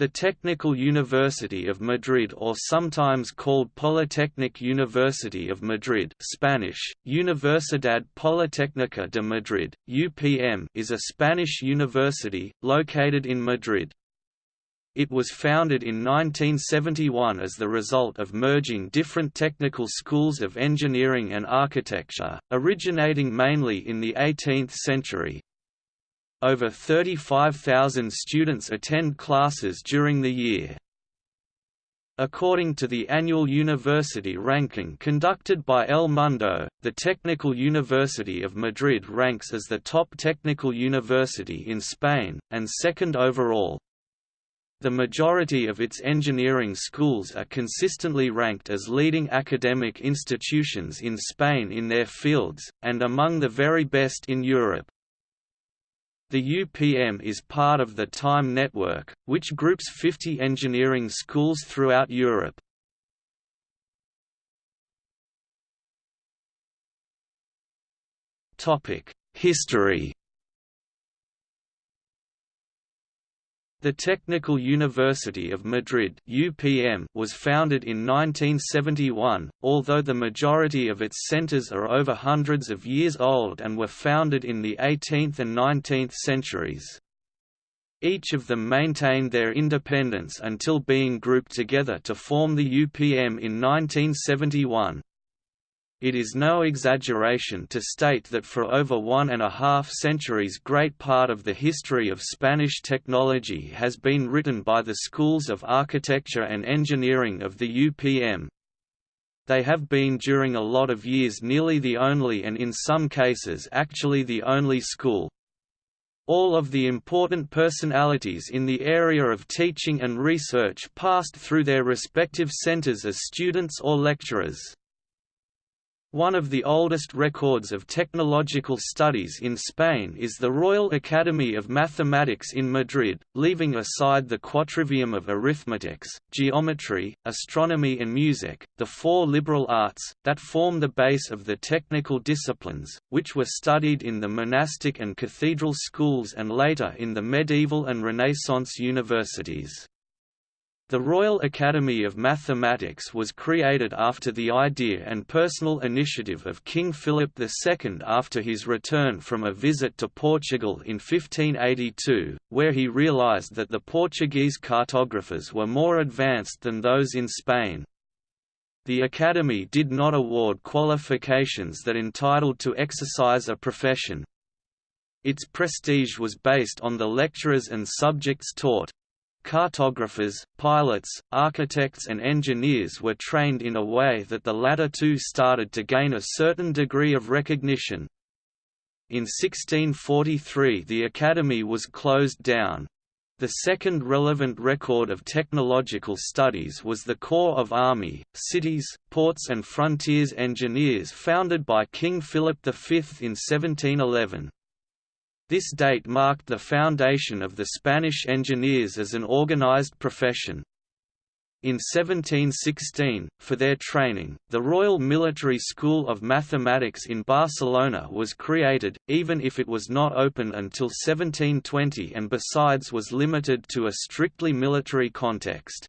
The Technical University of Madrid or sometimes called Polytechnic University of Madrid Spanish, Universidad Politécnica de Madrid, UPM is a Spanish university, located in Madrid. It was founded in 1971 as the result of merging different technical schools of engineering and architecture, originating mainly in the 18th century, over 35,000 students attend classes during the year. According to the annual university ranking conducted by El Mundo, the Technical University of Madrid ranks as the top technical university in Spain, and second overall. The majority of its engineering schools are consistently ranked as leading academic institutions in Spain in their fields, and among the very best in Europe. The UPM is part of the TIME network, which groups 50 engineering schools throughout Europe. History The Technical University of Madrid (UPM) was founded in 1971, although the majority of its centers are over hundreds of years old and were founded in the 18th and 19th centuries. Each of them maintained their independence until being grouped together to form the UPM in 1971. It is no exaggeration to state that for over one and a half centuries great part of the history of Spanish technology has been written by the schools of architecture and engineering of the UPM. They have been during a lot of years nearly the only and in some cases actually the only school. All of the important personalities in the area of teaching and research passed through their respective centers as students or lecturers. One of the oldest records of technological studies in Spain is the Royal Academy of Mathematics in Madrid, leaving aside the quadrivium of arithmetics, geometry, astronomy and music, the four liberal arts, that form the base of the technical disciplines, which were studied in the monastic and cathedral schools and later in the medieval and Renaissance universities. The Royal Academy of Mathematics was created after the idea and personal initiative of King Philip II after his return from a visit to Portugal in 1582, where he realized that the Portuguese cartographers were more advanced than those in Spain. The Academy did not award qualifications that entitled to exercise a profession. Its prestige was based on the lecturers and subjects taught, Cartographers, pilots, architects and engineers were trained in a way that the latter two started to gain a certain degree of recognition. In 1643 the academy was closed down. The second relevant record of technological studies was the Corps of Army, Cities, Ports and Frontiers Engineers founded by King Philip V in 1711. This date marked the foundation of the Spanish engineers as an organized profession. In 1716, for their training, the Royal Military School of Mathematics in Barcelona was created, even if it was not open until 1720 and besides was limited to a strictly military context.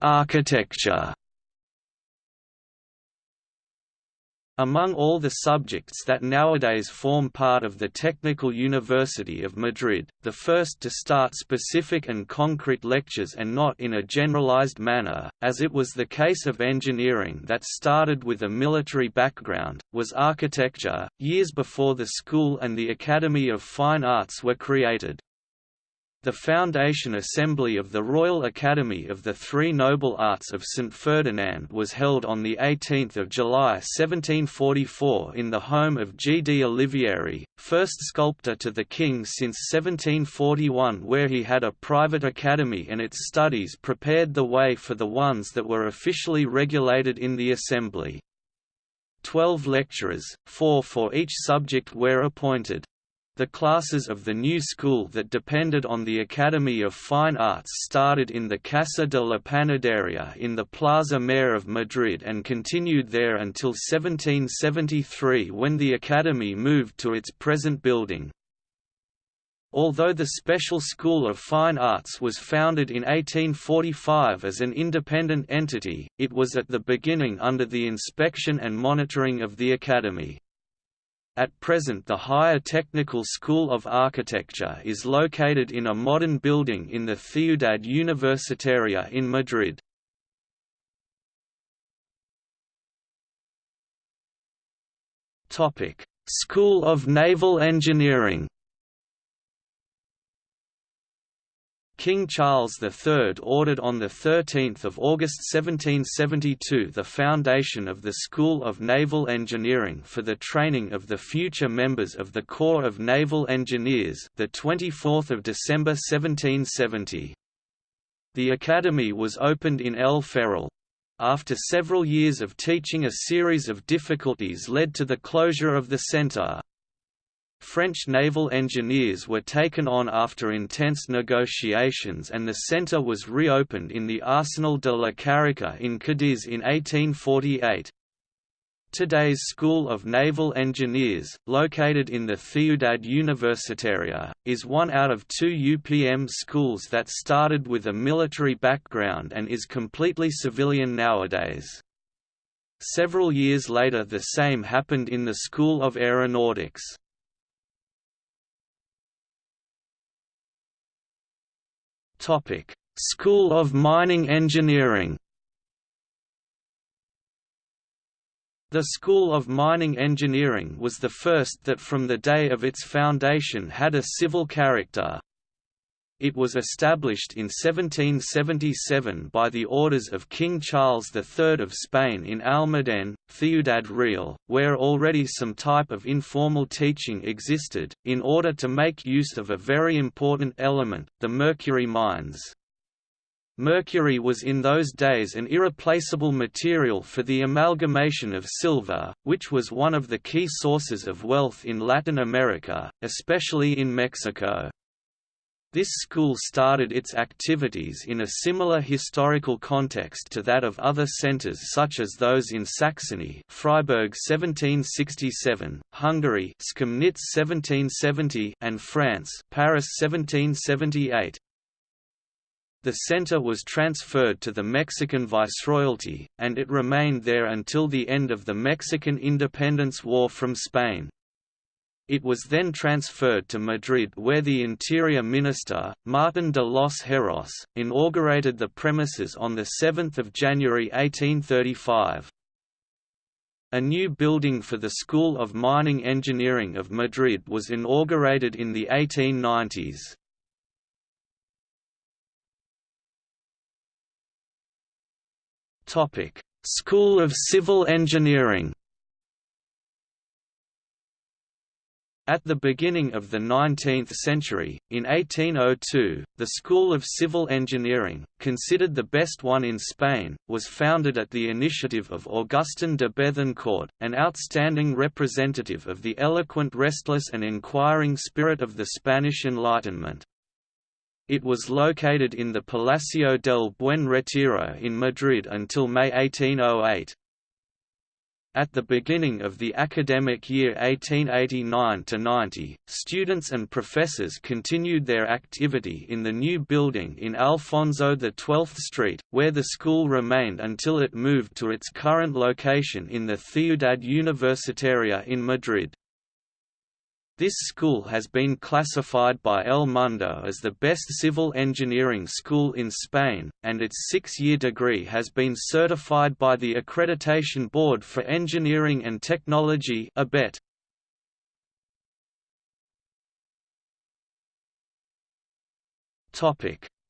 Architecture Among all the subjects that nowadays form part of the Technical University of Madrid, the first to start specific and concrete lectures and not in a generalized manner, as it was the case of engineering that started with a military background, was architecture, years before the school and the Academy of Fine Arts were created. The foundation assembly of the Royal Academy of the Three Noble Arts of St Ferdinand was held on 18 July 1744 in the home of G. D. Olivieri, first sculptor to the king since 1741 where he had a private academy and its studies prepared the way for the ones that were officially regulated in the assembly. Twelve lecturers, four for each subject were appointed. The classes of the new school that depended on the Academy of Fine Arts started in the Casa de la Panadería in the Plaza Mayor of Madrid and continued there until 1773 when the Academy moved to its present building. Although the Special School of Fine Arts was founded in 1845 as an independent entity, it was at the beginning under the inspection and monitoring of the Academy. At present the Higher Technical School of Architecture is located in a modern building in the Ciudad Universitaria in Madrid. School of Naval Engineering King Charles III ordered on 13 August 1772 the foundation of the School of Naval Engineering for the training of the future members of the Corps of Naval Engineers the 24th of December 1770. The academy was opened in El Ferrol. After several years of teaching a series of difficulties led to the closure of the centre. French naval engineers were taken on after intense negotiations and the centre was reopened in the Arsenal de la Carraca in Cadiz in 1848. Today's School of Naval Engineers, located in the Ciudad Universitaria, is one out of two UPM schools that started with a military background and is completely civilian nowadays. Several years later the same happened in the School of Aeronautics. Topic: School of Mining Engineering. The School of Mining Engineering was the first that from the day of its foundation had a civil character. It was established in 1777 by the orders of King Charles III of Spain in Almadén, Ciudad Real, where already some type of informal teaching existed, in order to make use of a very important element, the mercury mines. Mercury was in those days an irreplaceable material for the amalgamation of silver, which was one of the key sources of wealth in Latin America, especially in Mexico. This school started its activities in a similar historical context to that of other centers such as those in Saxony Freiberg 1767, Hungary Schemnitz 1770 and France Paris 1778. The center was transferred to the Mexican Viceroyalty, and it remained there until the end of the Mexican Independence War from Spain. It was then transferred to Madrid where the Interior Minister, Martin de los Heros, inaugurated the premises on 7 January 1835. A new building for the School of Mining Engineering of Madrid was inaugurated in the 1890s. School of Civil Engineering At the beginning of the 19th century, in 1802, the School of Civil Engineering, considered the best one in Spain, was founded at the initiative of Augustin de Bethencourt, an outstanding representative of the eloquent restless and inquiring spirit of the Spanish Enlightenment. It was located in the Palacio del Buen Retiro in Madrid until May 1808. At the beginning of the academic year 1889–90, students and professors continued their activity in the new building in Alfonso XII Street, where the school remained until it moved to its current location in the Ciudad Universitaria in Madrid. This school has been classified by El Mundo as the best civil engineering school in Spain, and its six-year degree has been certified by the Accreditation Board for Engineering and Technology ABET.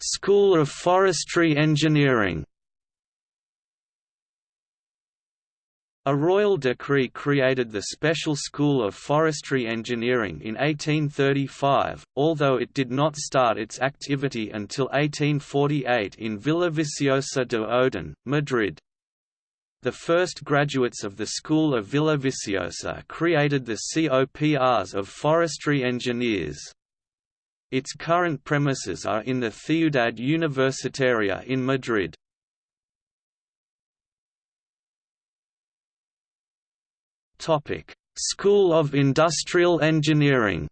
School of Forestry Engineering A royal decree created the Special School of Forestry Engineering in 1835, although it did not start its activity until 1848 in Villaviciosa de Odon, Madrid. The first graduates of the School of Villaviciosa created the Corps of forestry engineers. Its current premises are in the Ciudad Universitaria in Madrid. School of Industrial Engineering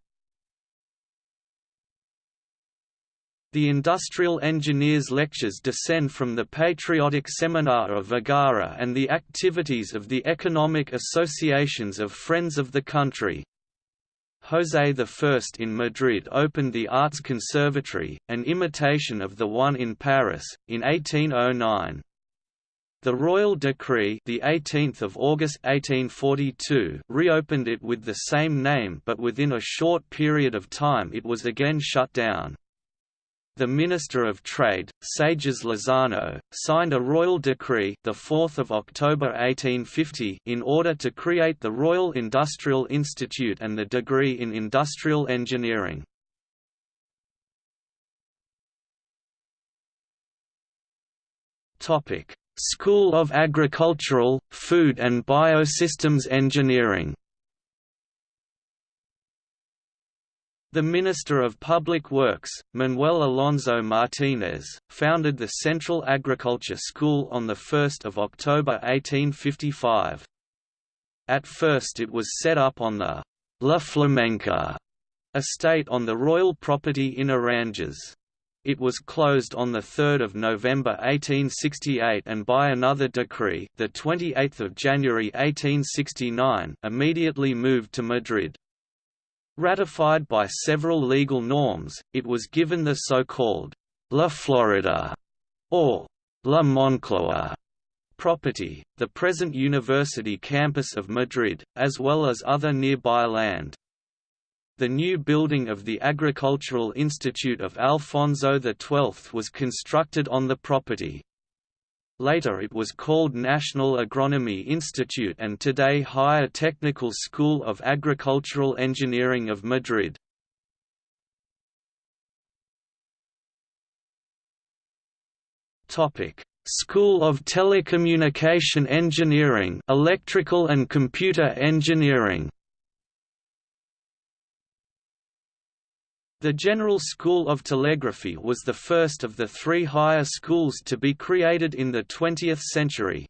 The Industrial Engineers lectures descend from the Patriotic Seminar of Vergara and the activities of the economic associations of Friends of the Country. José I in Madrid opened the Arts Conservatory, an imitation of the one in Paris, in 1809. The royal decree, the 18th of August 1842, reopened it with the same name, but within a short period of time it was again shut down. The Minister of Trade, Seijas Lozano, signed a royal decree the 4th of October 1850 in order to create the Royal Industrial Institute and the degree in industrial engineering. Topic: School of Agricultural, Food and Biosystems Engineering The Minister of Public Works, Manuel Alonso Martínez, founded the Central Agriculture School on 1 October 1855. At first it was set up on the La Flamenca estate on the royal property in Aranjuez. It was closed on 3 November 1868 and by another decree the 28th of January 1869 immediately moved to Madrid. Ratified by several legal norms, it was given the so-called La Florida or La Moncloa property, the present university campus of Madrid, as well as other nearby land. The new building of the Agricultural Institute of Alfonso XII was constructed on the property. Later it was called National Agronomy Institute and today Higher Technical School of Agricultural Engineering of Madrid. School of Telecommunication Engineering Electrical and Computer Engineering The General School of Telegraphy was the first of the three higher schools to be created in the 20th century.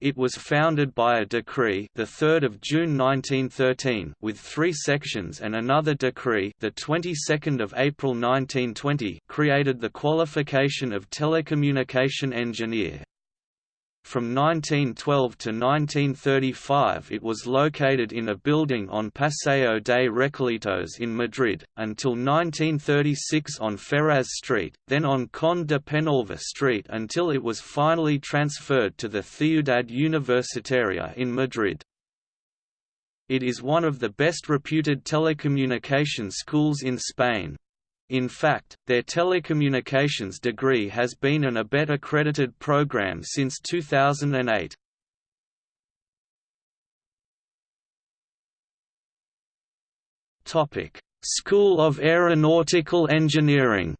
It was founded by a decree, the 3rd of June 1913, with three sections, and another decree, the 22nd of April 1920, created the qualification of telecommunication engineer. From 1912 to 1935 it was located in a building on Paseo de Recoletos in Madrid, until 1936 on Ferraz Street, then on Conde de Penalva Street until it was finally transferred to the Ciudad Universitaria in Madrid. It is one of the best reputed telecommunication schools in Spain. In fact, their telecommunications degree has been an ABET accredited program since 2008. Topic: School of Aeronautical Engineering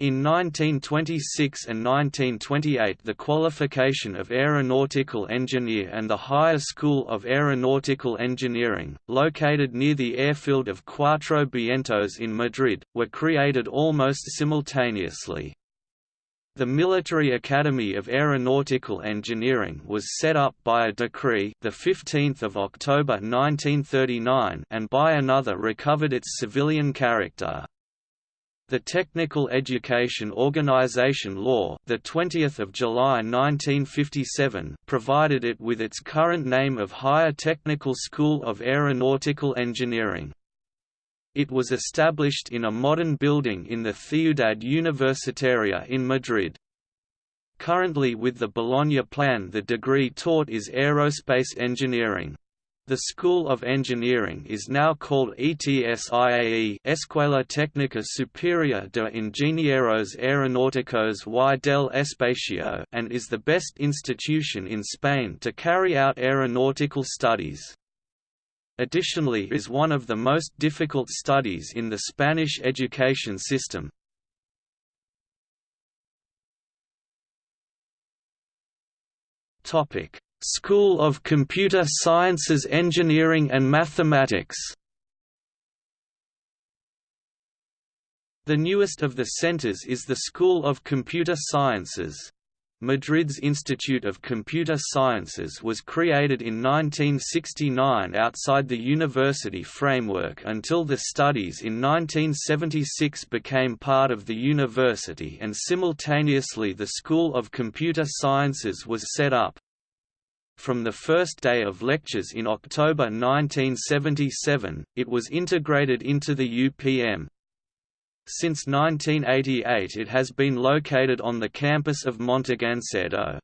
In 1926 and 1928 the qualification of aeronautical engineer and the Higher School of Aeronautical Engineering, located near the airfield of Cuatro Vientos in Madrid, were created almost simultaneously. The Military Academy of Aeronautical Engineering was set up by a decree the 15th of October 1939 and by another recovered its civilian character. The Technical Education Organization Law, the 20th of July 1957, provided it with its current name of Higher Technical School of Aeronautical Engineering. It was established in a modern building in the Ciudad Universitaria in Madrid. Currently with the Bologna plan the degree taught is aerospace engineering. The School of Engineering is now called ETSIAE Escuela Técnica Superior de Ingenieros Aeronáuticos y del Espacio and is the best institution in Spain to carry out aeronautical studies. Additionally is one of the most difficult studies in the Spanish education system, Topic: School of Computer Sciences Engineering and Mathematics The newest of the centers is the School of Computer Sciences. Madrid's Institute of Computer Sciences was created in 1969 outside the university framework until the studies in 1976 became part of the university and simultaneously the School of Computer Sciences was set up. From the first day of lectures in October 1977, it was integrated into the UPM. Since 1988 it has been located on the campus of Montegancedo.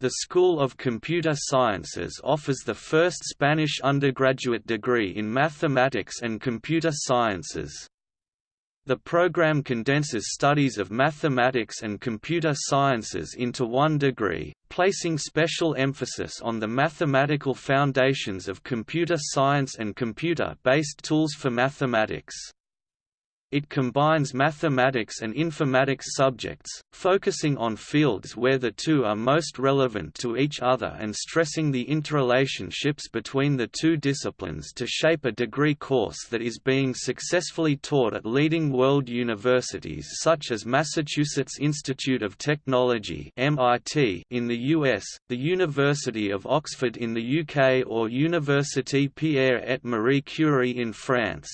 The School of Computer Sciences offers the first Spanish undergraduate degree in mathematics and computer sciences. The program condenses studies of mathematics and computer sciences into one degree, placing special emphasis on the mathematical foundations of computer science and computer-based tools for mathematics. It combines mathematics and informatics subjects, focusing on fields where the two are most relevant to each other and stressing the interrelationships between the two disciplines to shape a degree course that is being successfully taught at leading world universities such as Massachusetts Institute of Technology (MIT) in the US, the University of Oxford in the UK or Université Pierre et Marie Curie in France.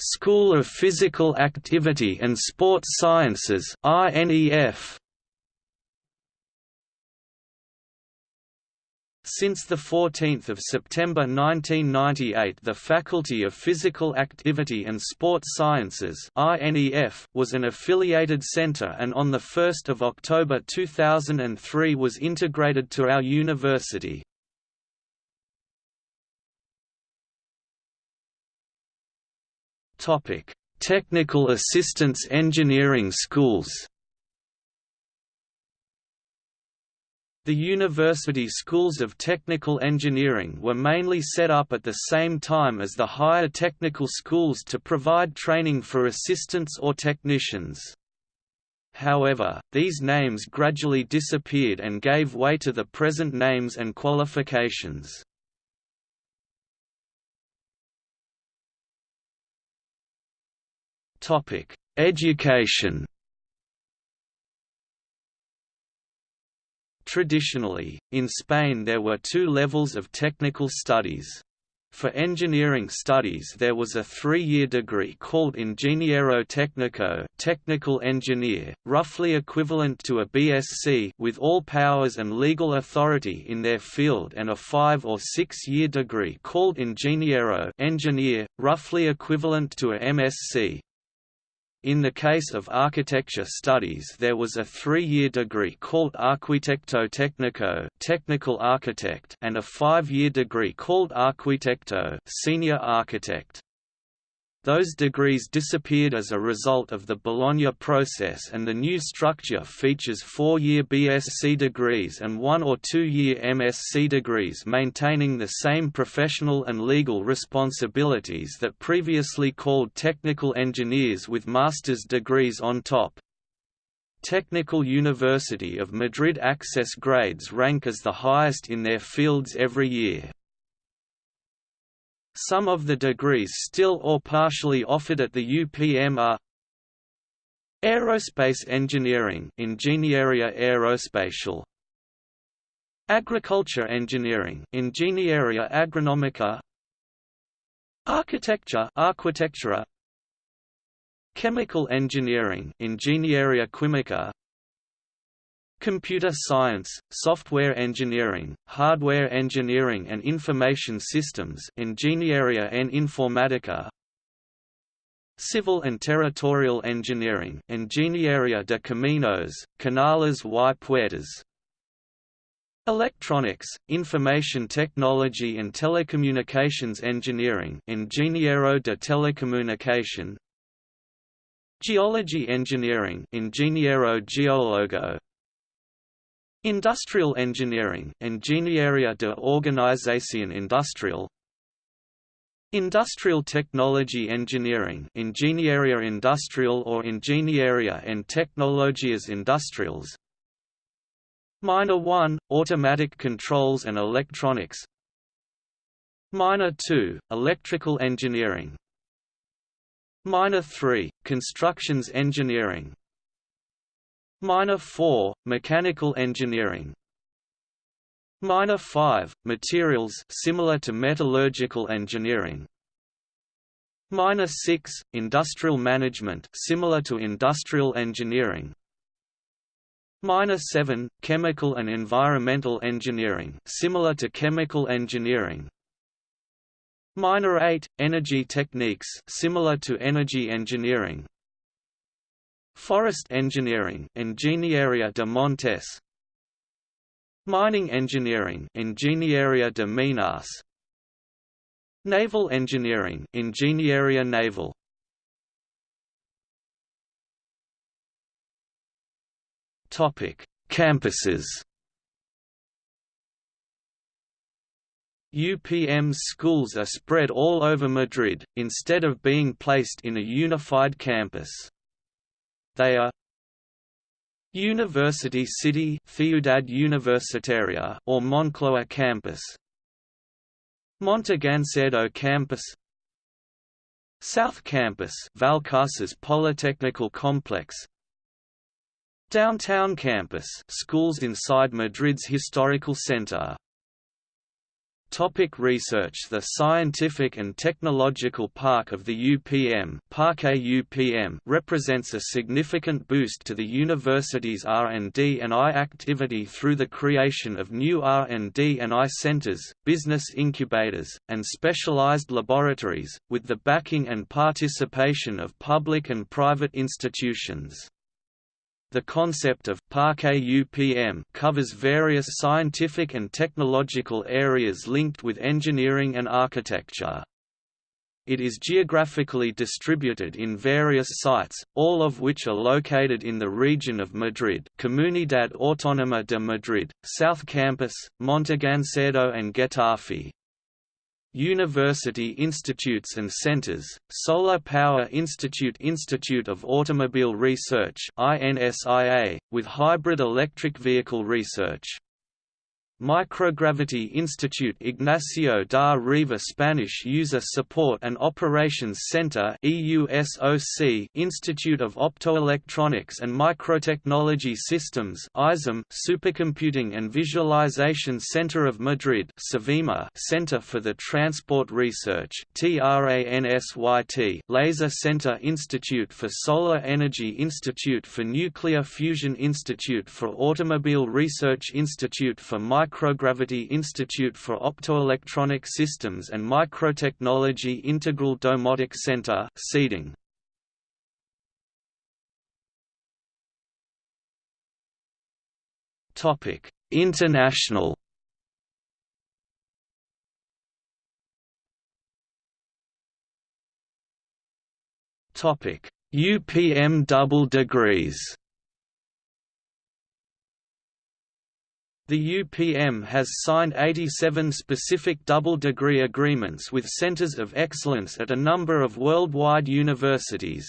School of Physical Activity and Sports Sciences (INEF). Since 14 September 1998 the Faculty of Physical Activity and Sports Sciences was an affiliated centre and on 1 October 2003 was integrated to our university. Topic: Technical Assistance Engineering Schools. The university schools of technical engineering were mainly set up at the same time as the higher technical schools to provide training for assistants or technicians. However, these names gradually disappeared and gave way to the present names and qualifications. Topic: Education. Traditionally, in Spain there were two levels of technical studies. For engineering studies there was a three-year degree called Ingeniero Técnico technical engineer, roughly equivalent to a BSc with all powers and legal authority in their field and a five- or six-year degree called Ingeniero engineer, roughly equivalent to a MSc. In the case of architecture studies there was a three-year degree called Arquitecto Técnico technical architect and a five-year degree called Arquitecto senior architect. Those degrees disappeared as a result of the Bologna process and the new structure features four-year BSc degrees and one- or two-year MSc degrees maintaining the same professional and legal responsibilities that previously called technical engineers with master's degrees on top. Technical University of Madrid access grades rank as the highest in their fields every year. Some of the degrees still or partially offered at the UPM are Aerospace Engineering Ingegneria Aerospatial. Agriculture Engineering Ingegneria Agronomica Architecture Arquitectura. Chemical Engineering Ingegneria Quimica Computer science, software engineering, hardware engineering and information systems Ingeniería en Informática Civil and Territorial Engineering Ingeniería de Caminos, Canales y Puertos Electronics, Information Technology and Telecommunications Engineering Ingeniero de Telecomunicación Geology Engineering Ingeniero Geólogo Industrial engineering Ingeniería de Organización Industrial Industrial Technology Engineering Ingenieria Industrial or Ingenieria en Tecnologias Industriales Minor 1, Automatic Controls and Electronics. Minor 2, Electrical Engineering. Minor 3, Constructions Engineering Minor 4, Mechanical Engineering Minor 5, Materials similar to metallurgical engineering. Minor 6, Industrial Management similar to industrial engineering. Minor 7, Chemical and Environmental Engineering similar to chemical engineering. Minor 8, Energy Techniques similar to energy engineering. Forest Engineering Ingenieria de Montes. Mining engineering Ingenieria de Minas. Naval engineering Ingenieria naval. Topic Campuses. UPM's schools are spread all over Madrid, instead of being placed in a unified campus. They are University City Ciudad Universitaria or Moncloa campus. Montegancedo campus. South Campus Vallecas Polytechnical Complex. Downtown Campus schools inside Madrid's historical center Topic research The Scientific and Technological Park of the UPM, Parque UPM represents a significant boost to the university's R&D and I activity through the creation of new R&D and I centers, business incubators, and specialized laboratories, with the backing and participation of public and private institutions. The concept of Parque UPM covers various scientific and technological areas linked with engineering and architecture. It is geographically distributed in various sites, all of which are located in the region of Madrid Comunidad Autónoma de Madrid, South Campus, Montegancedo and Getafe. University institutes and centers, Solar Power Institute Institute of Automobile Research INSIA, with hybrid electric vehicle research Microgravity Institute Ignacio da Riva Spanish User Support and Operations Center Institute of Optoelectronics and Microtechnology Systems Supercomputing and Visualization Center of Madrid Center for the Transport Research Laser Center Institute for Solar Energy Institute for Nuclear Fusion Institute for Automobile Research Institute for Micro Microgravity Institute for Optoelectronic Systems and Microtechnology Integral Domotic Center seeding. Topic: International. Topic: UPM double degrees. The UPM has signed 87 specific double-degree agreements with centers of excellence at a number of worldwide universities.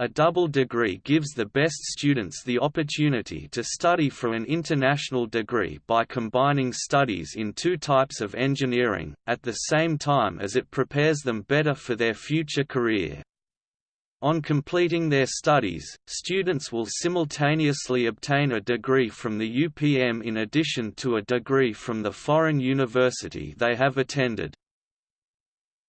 A double degree gives the best students the opportunity to study for an international degree by combining studies in two types of engineering, at the same time as it prepares them better for their future career. On completing their studies, students will simultaneously obtain a degree from the UPM in addition to a degree from the foreign university they have attended.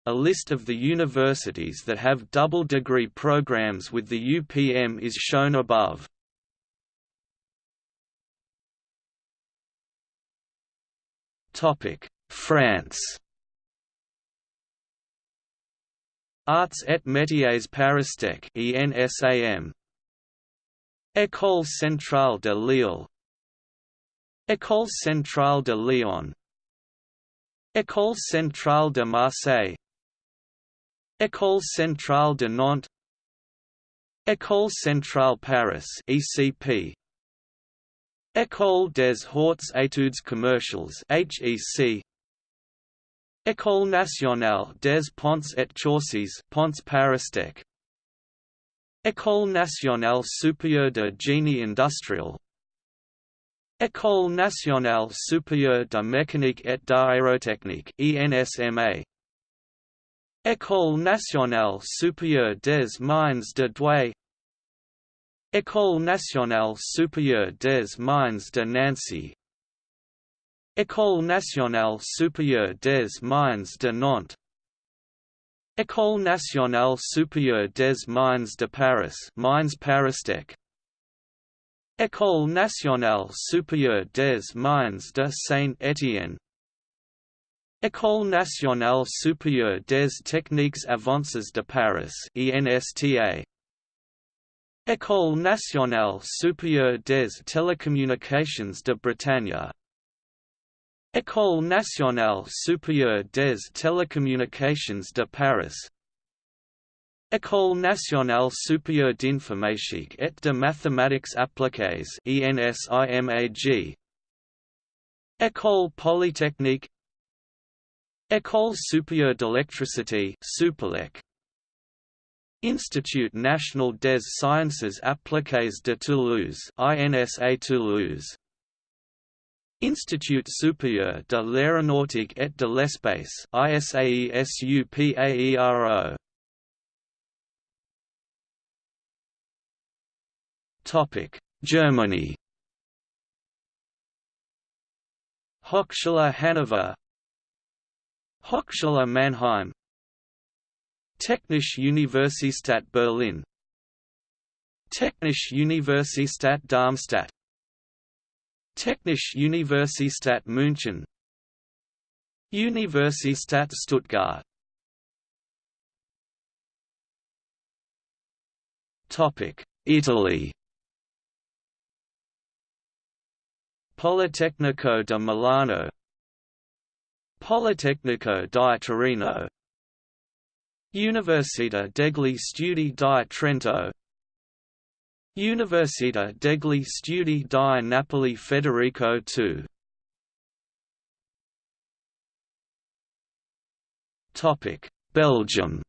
A list of the universities that have double degree programs with the UPM is shown above. France Arts et métiers Paristech ENSAM École centrale de Lille. École centrale de Lyon. École centrale de Marseille. École centrale de Nantes. École centrale Paris ECP École des hautes études commerciales HEC École nationale des ponts et chaussées Ponts Paristech École nationale supérieure de génie industriel. École nationale supérieure de mécanique et d'aérotechnique ENSMA École nationale supérieure des mines de Douai. École nationale supérieure des mines de Nancy École nationale supérieure des mines de Nantes. École nationale supérieure des mines de Paris Mines Paristech École nationale supérieure des mines de Saint-Étienne. École nationale supérieure des techniques avancées de Paris ENSTA École nationale supérieure des télécommunications de Bretagne École nationale supérieure des télécommunications de Paris. École nationale supérieure d'informatique et de mathématiques appliquées ENSIMAG École polytechnique. École supérieure d'électricité Supélec. Institut national des sciences appliquées de Toulouse INSA Toulouse Institut supérieur de l'aéronautique et de l'espace Topic Germany. Hochschule Hannover. Hochschule Mannheim. Technische Universität Berlin. Technische Universität Darmstadt Technische Universität München. Universität Stuttgart. Italy. Politecnico di Milano. Politecnico di Torino. Università degli Studi di Trento Università degli Studi di Napoli Federico II Belgium.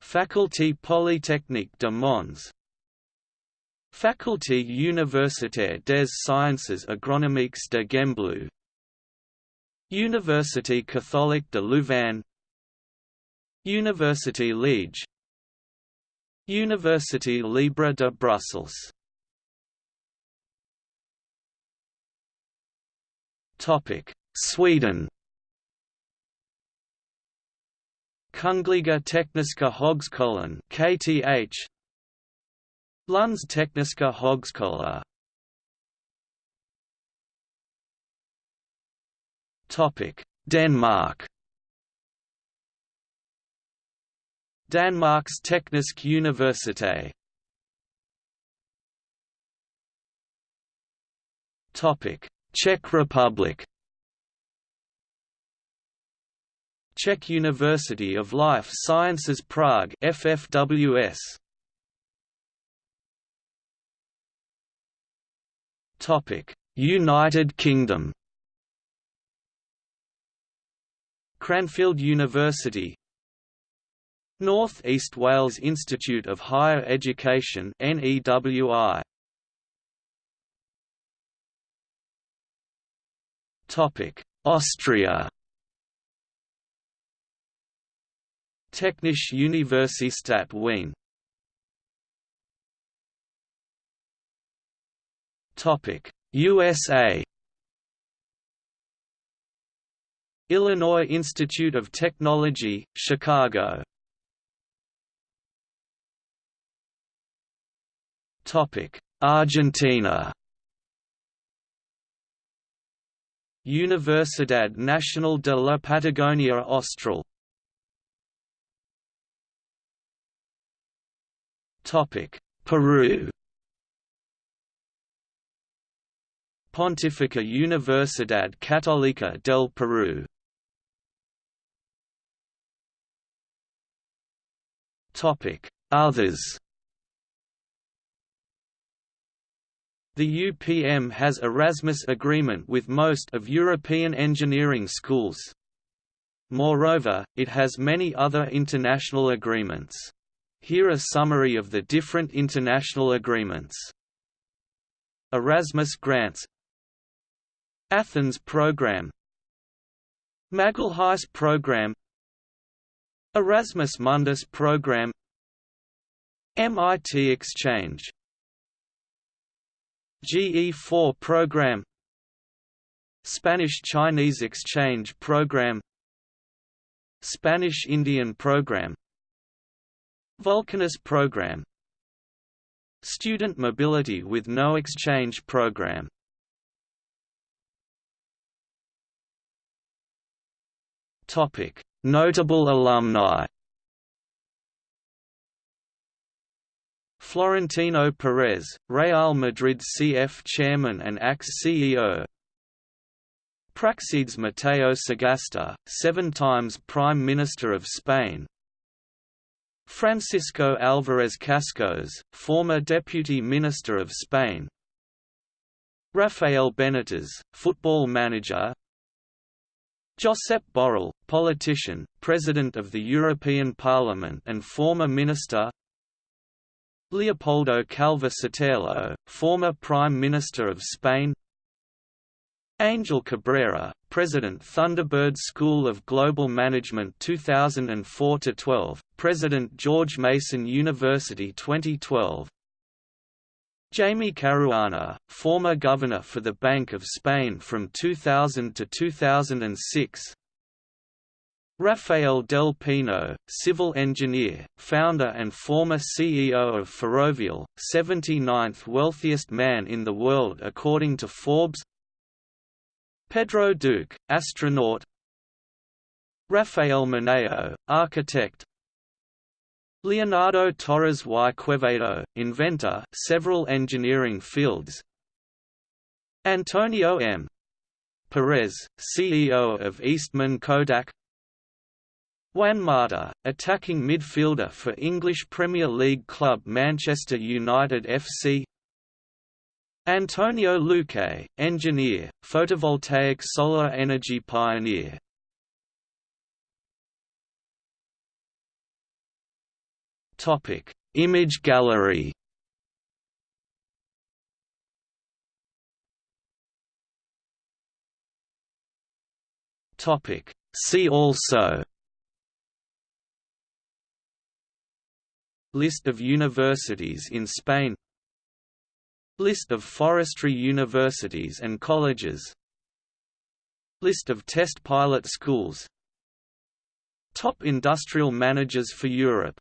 Faculté Polytechnique de Mons. Faculté universitaire des sciences agronomiques de Gembloux Université catholique de Louvain. Université Liège University Libre de Brussels. Topic: Sweden. Kungliga Tekniska Högskolan KTH Lunds Tekniska Högskola. Topic Denmark Danmarks Teknisk Universitet. Topic: Czech Republic. Czech University of Life Sciences Prague FFWS Topic United Kingdom. Cranfield University North East Wales Institute of Higher Education NEWI Topic Austria. Technische Universität Wien. Topic USA Illinois Institute of Technology, Chicago Argentina. Universidad Nacional de la Patagonia Austral. Peru. Pontificia Universidad Católica del Topic. Others The UPM has Erasmus agreement with most of European engineering schools. Moreover, it has many other international agreements. Here a summary of the different international agreements. Erasmus grants Athens program Magalhães program Erasmus Mundus program MIT exchange GE4 program Spanish-Chinese exchange program Spanish-Indian program Vulcanus program Student mobility with no exchange program Notable alumni Florentino Perez, Real Madrid CF chairman and ex-CEO Praxedes Mateo Sagasta, seven times Prime Minister of Spain. Francisco Alvarez Cascos, former Deputy Minister of Spain. Rafael Benitez, football manager. Josep Borrell, politician, President of the European Parliament and former Minister Leopoldo Calvo Sotelo, former Prime Minister of Spain. Angel Cabrera, President Thunderbird School of Global Management 2004–12, President George Mason University 2012 Jaime Caruana, former Governor for the Bank of Spain from 2000 to 2006 Rafael Del Pino, civil engineer, founder and former CEO of Ferrovial, 79th wealthiest man in the world according to Forbes. Pedro Duque, astronaut. Rafael Moneo, architect. Leonardo Torres y Quevedo, inventor several engineering fields. Antonio M. Perez, CEO of Eastman Kodak Juan Mata, attacking midfielder for English Premier League club Manchester United FC Antonio Luque, engineer, photovoltaic solar energy pioneer. Image gallery. See also List of universities in Spain. List of forestry universities and colleges. List of test pilot schools. Top industrial managers for Europe